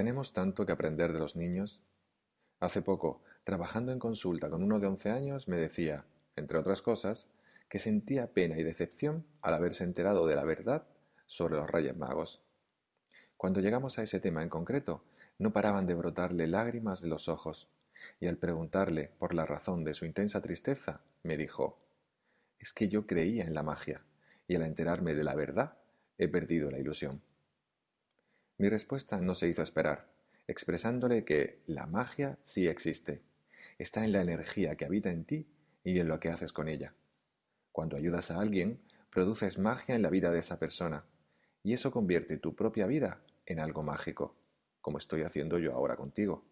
Tenemos tanto que aprender de los niños. Hace poco, trabajando en consulta con uno de once años, me decía, entre otras cosas, que sentía pena y decepción al haberse enterado de la verdad sobre los Reyes Magos. Cuando llegamos a ese tema en concreto, no paraban de brotarle lágrimas de los ojos, y al preguntarle por la razón de su intensa tristeza, me dijo, es que yo creía en la magia, y al enterarme de la verdad, he perdido la ilusión. Mi respuesta no se hizo esperar, expresándole que la magia sí existe, está en la energía que habita en ti y en lo que haces con ella. Cuando ayudas a alguien, produces magia en la vida de esa persona, y eso convierte tu propia vida en algo mágico, como estoy haciendo yo ahora contigo.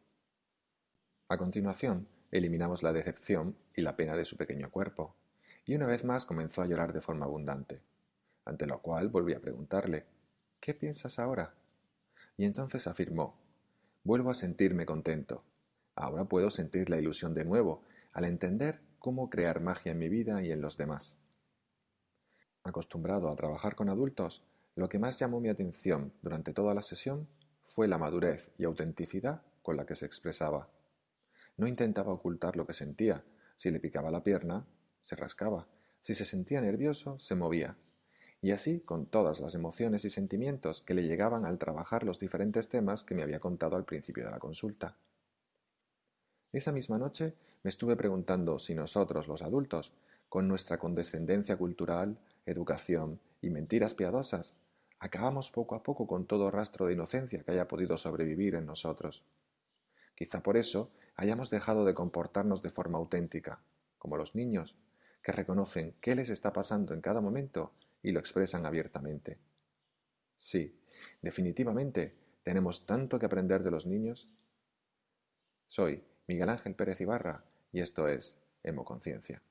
A continuación, eliminamos la decepción y la pena de su pequeño cuerpo, y una vez más comenzó a llorar de forma abundante, ante lo cual volví a preguntarle, ¿qué piensas ahora? Y entonces afirmó, vuelvo a sentirme contento. Ahora puedo sentir la ilusión de nuevo, al entender cómo crear magia en mi vida y en los demás. Acostumbrado a trabajar con adultos, lo que más llamó mi atención durante toda la sesión fue la madurez y autenticidad con la que se expresaba. No intentaba ocultar lo que sentía. Si le picaba la pierna, se rascaba. Si se sentía nervioso, se movía. Y así con todas las emociones y sentimientos que le llegaban al trabajar los diferentes temas que me había contado al principio de la consulta. Esa misma noche me estuve preguntando si nosotros, los adultos, con nuestra condescendencia cultural, educación y mentiras piadosas, acabamos poco a poco con todo rastro de inocencia que haya podido sobrevivir en nosotros. Quizá por eso hayamos dejado de comportarnos de forma auténtica, como los niños, que reconocen qué les está pasando en cada momento y lo expresan abiertamente. Sí, definitivamente tenemos tanto que aprender de los niños. Soy Miguel Ángel Pérez Ibarra y esto es Hemoconciencia.